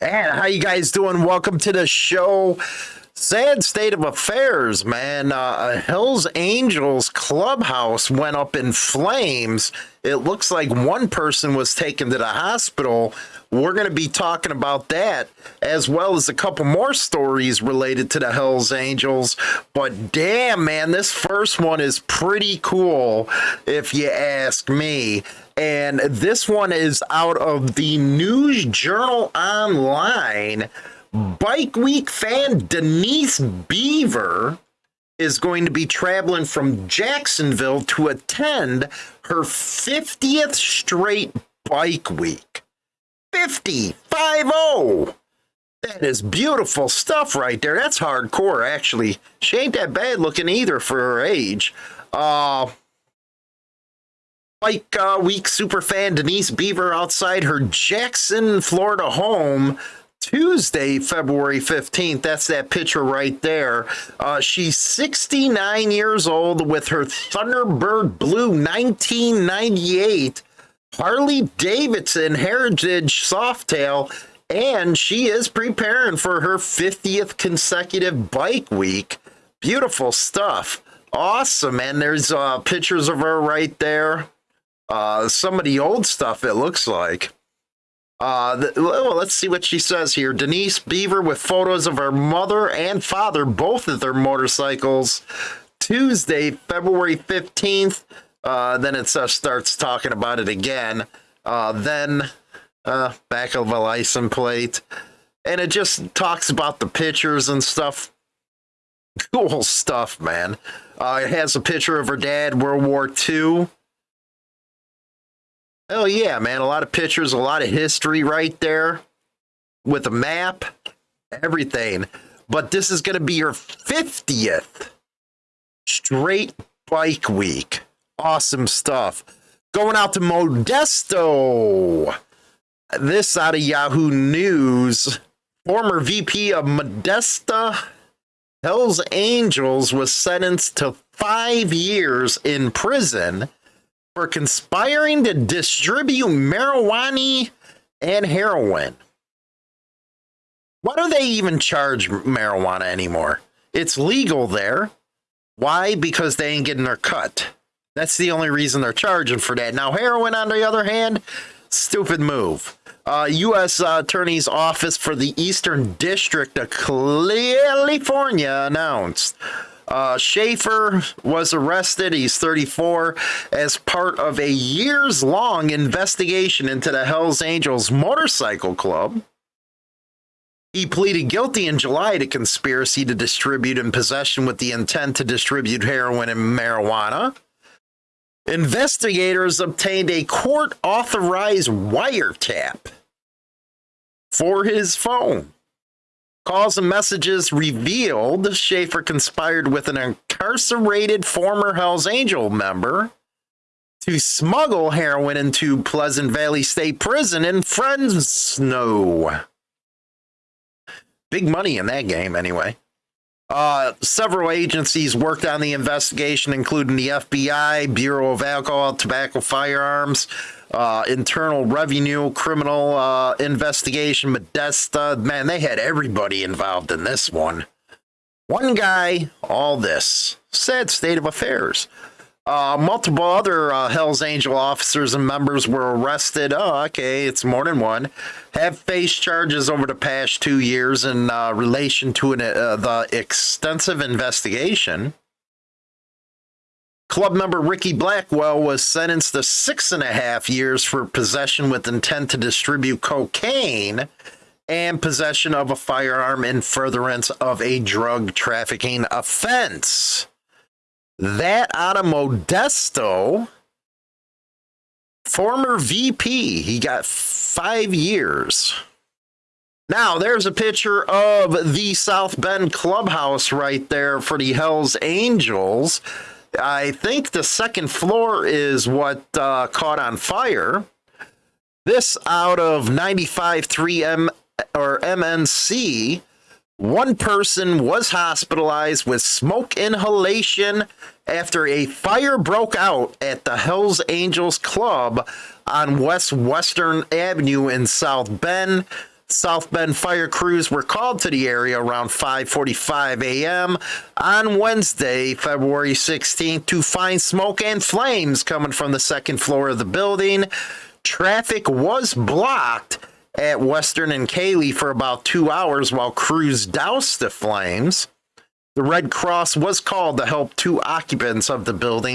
And how you guys doing? Welcome to the show. Sad state of affairs, man. Uh, Hells Angels clubhouse went up in flames. It looks like one person was taken to the hospital. We're going to be talking about that as well as a couple more stories related to the Hells Angels. But damn, man, this first one is pretty cool, if you ask me. And this one is out of the News Journal Online. Bike Week fan Denise Beaver is going to be traveling from Jacksonville to attend her 50th straight Bike Week. 50, 5 0. That is beautiful stuff right there. That's hardcore, actually. She ain't that bad looking either for her age. Uh, Bike uh, Week superfan Denise Beaver outside her Jackson, Florida home Tuesday, February 15th. That's that picture right there. Uh, she's 69 years old with her Thunderbird Blue 1998 Harley Davidson Heritage Softail. And she is preparing for her 50th consecutive bike week. Beautiful stuff. Awesome. And there's uh, pictures of her right there. Uh, some of the old stuff, it looks like. Uh, the, well, let's see what she says here. Denise Beaver with photos of her mother and father, both of their motorcycles. Tuesday, February 15th. Uh, then it uh, starts talking about it again. Uh, then uh, back of a license plate. And it just talks about the pictures and stuff. Cool stuff, man. Uh, it has a picture of her dad, World War II. Oh yeah, man. A lot of pictures, a lot of history right there with a map, everything. But this is going to be your 50th straight bike week. Awesome stuff. Going out to Modesto. This out of Yahoo News. Former VP of Modesto Hells Angels was sentenced to five years in prison for conspiring to distribute marijuana and heroin. Why do they even charge marijuana anymore? It's legal there. Why? Because they ain't getting their cut. That's the only reason they're charging for that. Now, heroin, on the other hand, stupid move. Uh, U.S. Uh, Attorney's Office for the Eastern District of California announced uh, Schaefer was arrested. He's 34 as part of a years long investigation into the Hells Angels Motorcycle Club. He pleaded guilty in July to conspiracy to distribute and possession with the intent to distribute heroin and marijuana. Investigators obtained a court authorized wiretap for his phone. Calls and messages revealed Schaefer conspired with an incarcerated former Hells Angel member to smuggle heroin into Pleasant Valley State Prison in Fresno. Big money in that game, anyway. Uh, several agencies worked on the investigation, including the FBI, Bureau of Alcohol, Tobacco, Firearms, uh, Internal Revenue, Criminal uh, Investigation, Modesto. Man, they had everybody involved in this one. One guy, all this. Sad state of affairs. Uh, multiple other uh, Hells Angel officers and members were arrested. Oh, okay, it's more than one. Have faced charges over the past two years in uh, relation to an, uh, the extensive investigation. Club member Ricky Blackwell was sentenced to six and a half years for possession with intent to distribute cocaine and possession of a firearm in furtherance of a drug trafficking offense. That out of Modesto, former VP, he got five years. Now, there's a picture of the South Bend clubhouse right there for the Hells Angels. I think the second floor is what uh, caught on fire. This out of 95.3 M or MNC one person was hospitalized with smoke inhalation after a fire broke out at the Hells Angels Club on West Western Avenue in South Bend. South Bend fire crews were called to the area around 5:45 a.m. on Wednesday, February 16th to find smoke and flames coming from the second floor of the building. Traffic was blocked at Western and Cayley for about 2 hours while crews doused the flames. The Red Cross was called to help two occupants of the building